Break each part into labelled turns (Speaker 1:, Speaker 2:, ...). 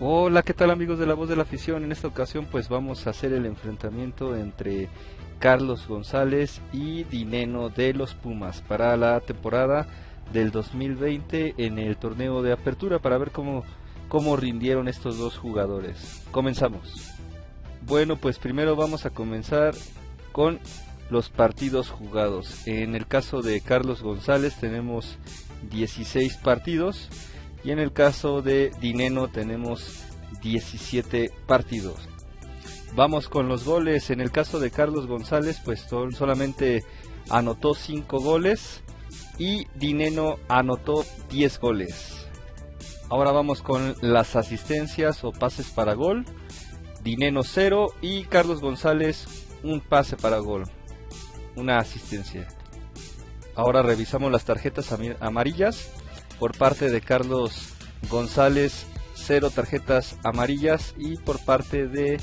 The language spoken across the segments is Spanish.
Speaker 1: Hola, ¿qué tal amigos de la voz de la afición? En esta ocasión pues vamos a hacer el enfrentamiento entre Carlos González y Dineno de los Pumas para la temporada del 2020 en el torneo de apertura para ver cómo, cómo rindieron estos dos jugadores. Comenzamos. Bueno, pues primero vamos a comenzar con los partidos jugados. En el caso de Carlos González tenemos 16 partidos y en el caso de Dineno tenemos 17 partidos. Vamos con los goles. En el caso de Carlos González, pues solamente anotó 5 goles y Dineno anotó 10 goles. Ahora vamos con las asistencias o pases para gol. Dineno 0 y Carlos González un pase para gol. Una asistencia. Ahora revisamos las tarjetas amarillas por parte de Carlos González, cero tarjetas amarillas y por parte de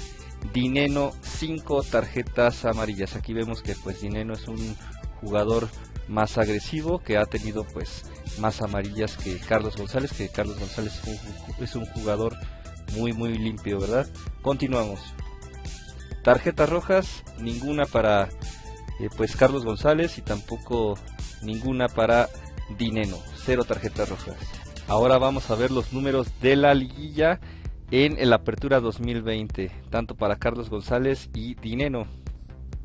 Speaker 1: Dineno, cinco tarjetas amarillas. Aquí vemos que pues Dineno es un jugador más agresivo que ha tenido pues más amarillas que Carlos González, que Carlos González es un jugador muy muy limpio, ¿verdad? Continuamos. Tarjetas rojas, ninguna para eh, pues Carlos González y tampoco ninguna para Dineno, cero tarjetas rojas. Ahora vamos a ver los números de la liguilla en el Apertura 2020, tanto para Carlos González y Dineno.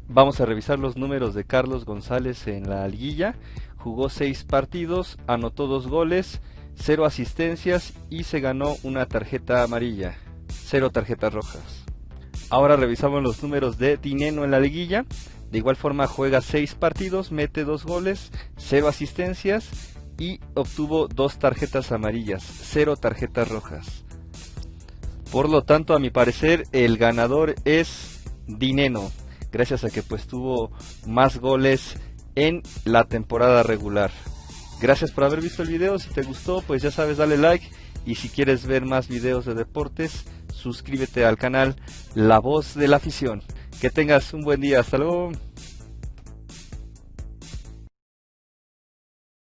Speaker 1: Vamos a revisar los números de Carlos González en la liguilla. Jugó 6 partidos, anotó 2 goles, 0 asistencias y se ganó una tarjeta amarilla, 0 tarjetas rojas. Ahora revisamos los números de Dineno en la liguilla. De igual forma juega 6 partidos, mete 2 goles, 0 asistencias y obtuvo 2 tarjetas amarillas, 0 tarjetas rojas. Por lo tanto, a mi parecer, el ganador es Dineno, gracias a que pues tuvo más goles en la temporada regular. Gracias por haber visto el video, si te gustó pues ya sabes dale like y si quieres ver más videos de deportes suscríbete al canal La Voz de la Afición. Que tengas un buen día. Hasta luego.